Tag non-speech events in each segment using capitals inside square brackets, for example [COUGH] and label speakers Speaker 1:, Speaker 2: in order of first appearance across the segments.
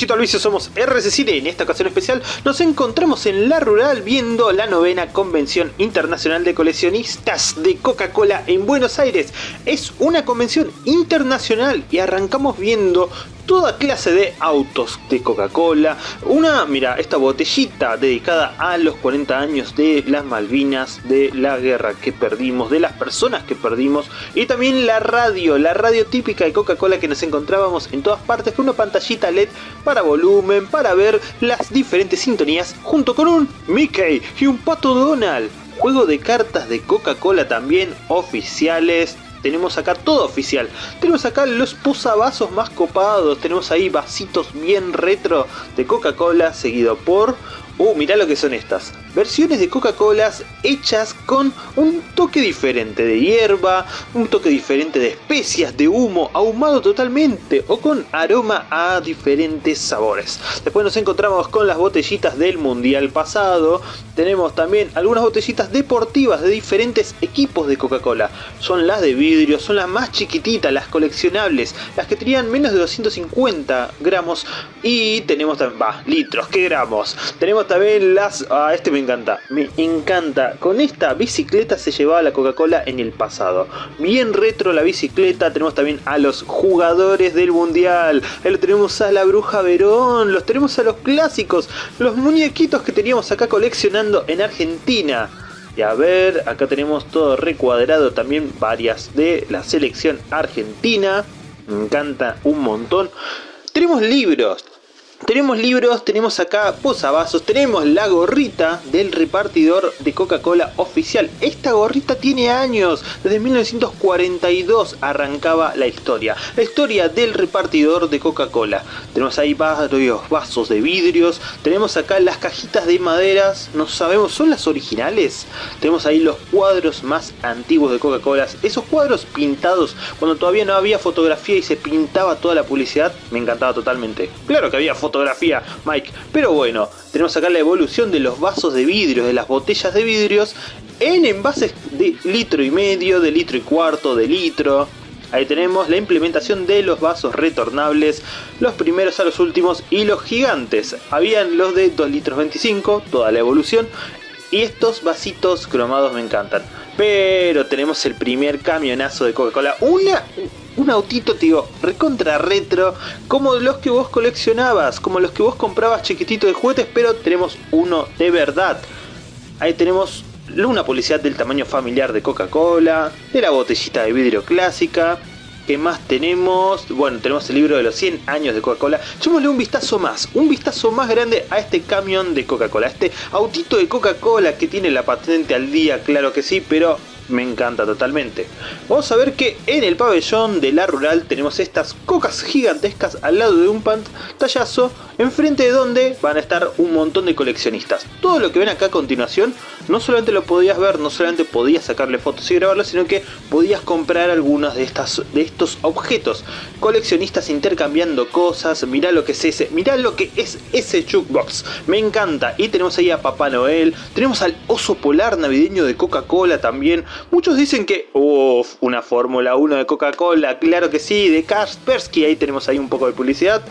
Speaker 1: Chito Alvicio, somos RC En esta ocasión especial nos encontramos en La Rural viendo la novena Convención Internacional de Coleccionistas de Coca-Cola en Buenos Aires. Es una convención internacional y arrancamos viendo toda clase de autos de Coca-Cola. Una, mira, esta botellita dedicada a los 40 años de las Malvinas, de la guerra que perdimos, de las personas que perdimos. Y también la radio, la radio típica de Coca-Cola que nos encontrábamos en todas partes con una pantallita LED para volumen, para ver las diferentes sintonías, junto con un Mickey y un Pato Donald. Juego de cartas de Coca-Cola también oficiales, tenemos acá todo oficial. Tenemos acá los posavasos más copados, tenemos ahí vasitos bien retro de Coca-Cola, seguido por Uh, mirá lo que son estas. Versiones de Coca-Cola hechas con un toque diferente de hierba, un toque diferente de especias, de humo, ahumado totalmente o con aroma a diferentes sabores. Después nos encontramos con las botellitas del mundial pasado. Tenemos también algunas botellitas deportivas de diferentes equipos de Coca-Cola. Son las de vidrio, son las más chiquititas, las coleccionables, las que tenían menos de 250 gramos. Y tenemos también, va, litros, ¿qué gramos? Tenemos también las... Ah, este encanta, me encanta. Con esta bicicleta se llevaba la Coca-Cola en el pasado. Bien retro la bicicleta, tenemos también a los jugadores del Mundial. Ahí lo tenemos a la Bruja Verón, los tenemos a los clásicos, los muñequitos que teníamos acá coleccionando en Argentina. Y a ver, acá tenemos todo recuadrado también varias de la selección argentina. Me encanta un montón. Tenemos libros, tenemos libros, tenemos acá posavasos, tenemos la gorrita del repartidor de Coca-Cola oficial. Esta gorrita tiene años, desde 1942 arrancaba la historia. La historia del repartidor de Coca-Cola. Tenemos ahí varios vasos de vidrios, tenemos acá las cajitas de maderas, no sabemos, ¿son las originales? Tenemos ahí los cuadros más antiguos de Coca-Cola, esos cuadros pintados cuando todavía no había fotografía y se pintaba toda la publicidad, me encantaba totalmente. Claro que había fotografía fotografía, Mike. Pero bueno, tenemos acá la evolución de los vasos de vidrio, de las botellas de vidrios, en envases de litro y medio, de litro y cuarto, de litro. Ahí tenemos la implementación de los vasos retornables, los primeros a los últimos y los gigantes. Habían los de 2 litros 25, toda la evolución. Y estos vasitos cromados me encantan. Pero tenemos el primer camionazo de Coca-Cola. Una, un autito, tío, recontra retro, como los que vos coleccionabas, como los que vos comprabas chiquitito de juguetes, pero tenemos uno de verdad. Ahí tenemos una publicidad del tamaño familiar de Coca-Cola, de la botellita de vidrio clásica. ¿Qué más tenemos? Bueno, tenemos el libro de los 100 años de Coca-Cola. Echémosle un vistazo más, un vistazo más grande a este camión de Coca-Cola, este autito de Coca-Cola que tiene la patente al día, claro que sí, pero me encanta totalmente. Vamos a ver que en el pabellón de la rural tenemos estas cocas gigantescas al lado de un pantallazo, enfrente de donde van a estar un montón de coleccionistas. Todo lo que ven acá a continuación, no solamente lo podías ver, no solamente podías sacarle fotos y grabarlo, sino que podías comprar algunos de, estas, de estos objetos. Coleccionistas intercambiando cosas, mirá lo que es ese, mirá lo que es ese jukebox. Me encanta. Y tenemos ahí a Papá Noel, tenemos al oso polar navideño de Coca-Cola también, Muchos dicen que, una Fórmula 1 de Coca-Cola, claro que sí, de Kaspersky, ahí tenemos ahí un poco de publicidad.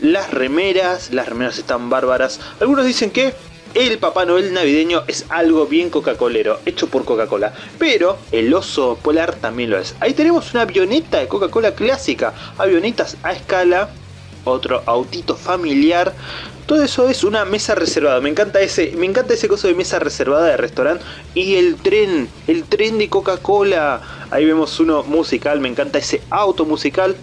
Speaker 1: Las remeras, las remeras están bárbaras. Algunos dicen que el Papá Noel navideño es algo bien Coca-Colero, hecho por Coca-Cola. Pero el oso polar también lo es. Ahí tenemos una avioneta de Coca-Cola clásica, avionetas a escala, otro autito familiar todo eso es una mesa reservada. Me encanta ese, me encanta ese coso de mesa reservada de restaurante. Y el tren, el tren de Coca-Cola. Ahí vemos uno musical, me encanta ese auto musical.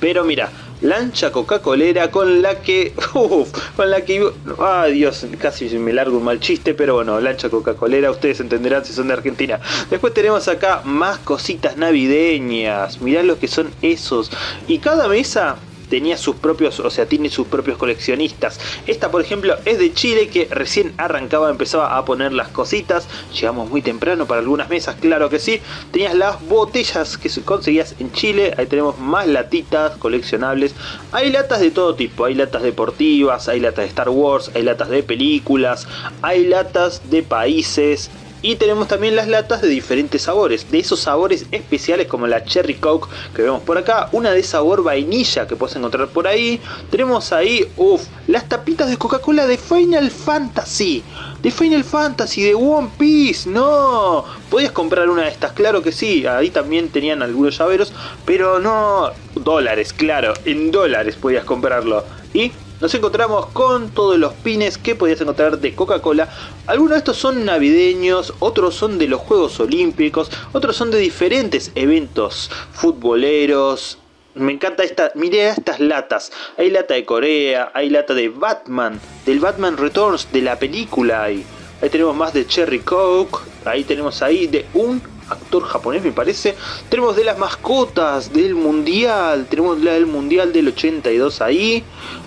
Speaker 1: Pero mira, lancha Coca-Colera con la que... [LAUGHS] con la que... Ay Dios, casi me largo un mal chiste, pero bueno, lancha Coca-Colera, ustedes entenderán si son de Argentina. Después tenemos acá más cositas navideñas, mirá lo que son esos. Y cada mesa tenía sus propios, o sea, tiene sus propios coleccionistas. Esta, por ejemplo, es de Chile que recién arrancaba, empezaba a poner las cositas. Llegamos muy temprano para algunas mesas, claro que sí. Tenías las botellas que conseguías en Chile. Ahí tenemos más latitas coleccionables. Hay latas de todo tipo. Hay latas deportivas, hay latas de Star Wars, hay latas de películas, hay latas de países Y tenemos también las latas de diferentes sabores, de esos sabores especiales como la Cherry Coke que vemos por acá, una de sabor vainilla que puedes encontrar por ahí. Tenemos ahí, uff, las tapitas de Coca-Cola de Final Fantasy. De Final Fantasy, de One Piece, no. Podías comprar una de estas, claro que sí. Ahí también tenían algunos llaveros, pero no dólares, claro, en dólares podías comprarlo. Y nos encontramos con todos los pines que podías encontrar de Coca-Cola. Algunos de estos son navideños, otros son de los Juegos Olímpicos, otros son de diferentes eventos futboleros. Me encanta esta, mire estas latas. Hay lata de Corea, hay lata de Batman, del Batman Returns, de la película. Ahí, ahí tenemos más de Cherry Coke, ahí tenemos ahí de un actor japonés me parece. Tenemos de las mascotas del mundial, tenemos la del mundial del 82 ahí.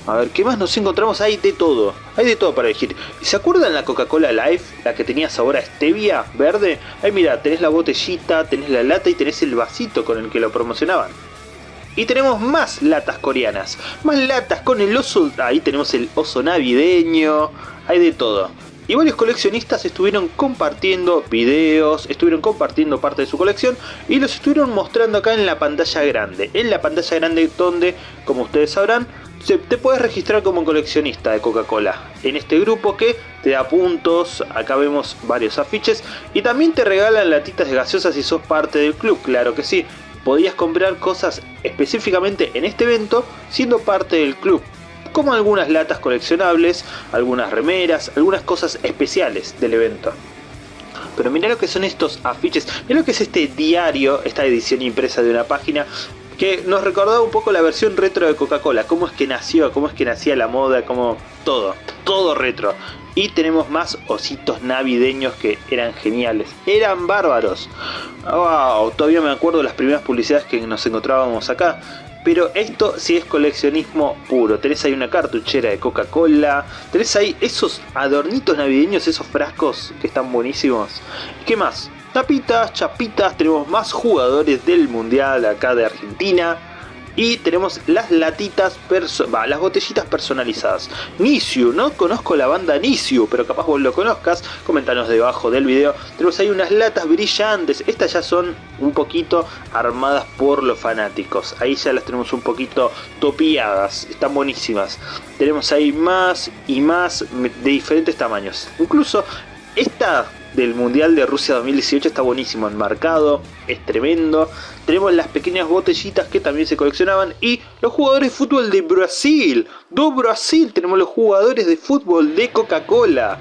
Speaker 1: A ver, ¿qué más nos encontramos? Hay de todo, hay de todo para elegir. ¿Se acuerdan la Coca-Cola Life? La que tenía sabor a stevia verde. Ahí mira, tenés la botellita, tenés la lata y tenés el vasito con el que lo promocionaban. Y tenemos más latas coreanas, más latas con el oso, ahí tenemos el oso navideño, hay de todo. Y varios coleccionistas estuvieron compartiendo videos, estuvieron compartiendo parte de su colección y los estuvieron mostrando acá en la pantalla grande. En la pantalla grande donde, como ustedes sabrán, te puedes registrar como coleccionista de Coca-Cola. En este grupo que te da puntos, acá vemos varios afiches y también te regalan latitas de gaseosas si sos parte del club, claro que sí. Podías comprar cosas específicamente en este evento siendo parte del club como algunas latas coleccionables, algunas remeras, algunas cosas especiales del evento. Pero mira lo que son estos afiches, mira lo que es este diario, esta edición impresa de una página que nos recordaba un poco la versión retro de Coca-Cola, cómo es que nació, cómo es que nacía la moda, como todo, todo retro. Y tenemos más ositos navideños que eran geniales, eran bárbaros. Wow, todavía me acuerdo de las primeras publicidades que nos encontrábamos acá. Pero esto sí es coleccionismo puro. Tenés ahí una cartuchera de Coca-Cola. Tenés ahí esos adornitos navideños, esos frascos que están buenísimos. ¿Qué más? Tapitas, chapitas, tenemos más jugadores del mundial acá de Argentina y tenemos las latitas, las botellitas personalizadas. Nisiu, no conozco la banda Nisiu, pero capaz vos lo conozcas, comentanos debajo del video. Tenemos ahí unas latas brillantes, estas ya son un poquito armadas por los fanáticos. Ahí ya las tenemos un poquito topiadas, están buenísimas. Tenemos ahí más y más de diferentes tamaños. Incluso esta del Mundial de Rusia 2018 está buenísimo, enmarcado, es tremendo. Tenemos las pequeñas botellitas que también se coleccionaban y los jugadores de fútbol de Brasil. Do Brasil tenemos los jugadores de fútbol de Coca-Cola.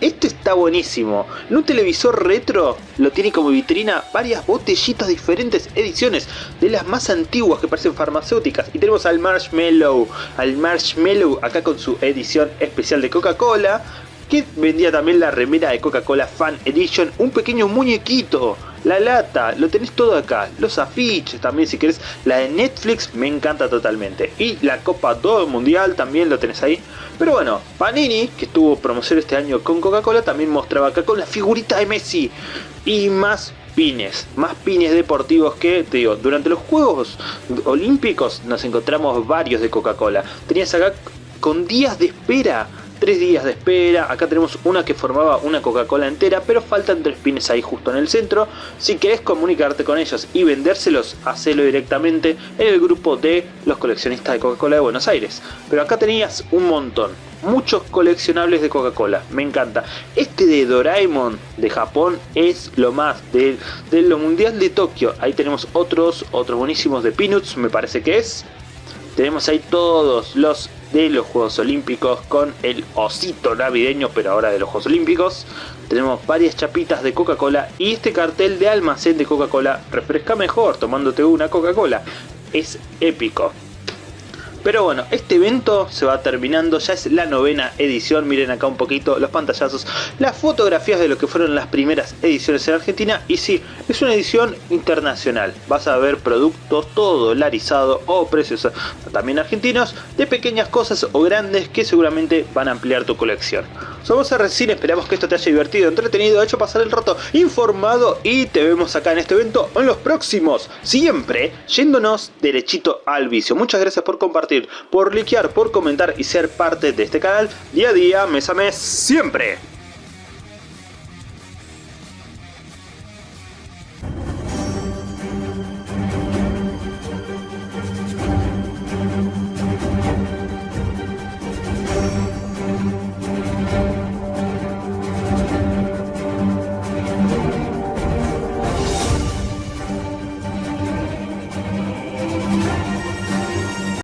Speaker 1: Esto está buenísimo. En un televisor retro lo tiene como vitrina varias botellitas diferentes ediciones de las más antiguas que parecen farmacéuticas. Y tenemos al Marshmallow, al Marshmallow acá con su edición especial de Coca-Cola que vendía también la remera de Coca-Cola Fan Edition, un pequeño muñequito, la lata, lo tenés todo acá, los afiches también si querés, la de Netflix me encanta totalmente, y la Copa 2 Mundial también lo tenés ahí, pero bueno, Panini, que estuvo promoción este año con Coca-Cola, también mostraba acá con la figurita de Messi, y más pines, más pines deportivos que, te digo, durante los Juegos Olímpicos nos encontramos varios de Coca-Cola, tenías acá con días de espera tres días de espera, acá tenemos una que formaba una Coca-Cola entera, pero faltan tres pines ahí justo en el centro, si querés comunicarte con ellos y vendérselos, hacelo directamente en el grupo de los coleccionistas de Coca-Cola de Buenos Aires, pero acá tenías un montón, muchos coleccionables de Coca-Cola, me encanta. Este de Doraemon de Japón es lo más, de, de lo mundial de Tokio, ahí tenemos otros, otros buenísimos de Peanuts, me parece que es. Tenemos ahí todos los de los Juegos Olímpicos con el osito navideño, pero ahora de los Juegos Olímpicos. Tenemos varias chapitas de Coca-Cola y este cartel de almacén de Coca-Cola refresca mejor tomándote una Coca-Cola. Es épico. Pero bueno, este evento se va terminando, ya es la novena edición, miren acá un poquito los pantallazos, las fotografías de lo que fueron las primeras ediciones en Argentina y sí, es una edición internacional, vas a ver productos todo dolarizado o precios también argentinos de pequeñas cosas o grandes que seguramente van a ampliar tu colección. Somos RCine, esperamos que esto te haya divertido, entretenido, hecho pasar el rato, informado y te vemos acá en este evento en los próximos, siempre yéndonos derechito al vicio. Muchas gracias por compartir, por likear, por comentar y ser parte de este canal día a día, mes a mes, siempre.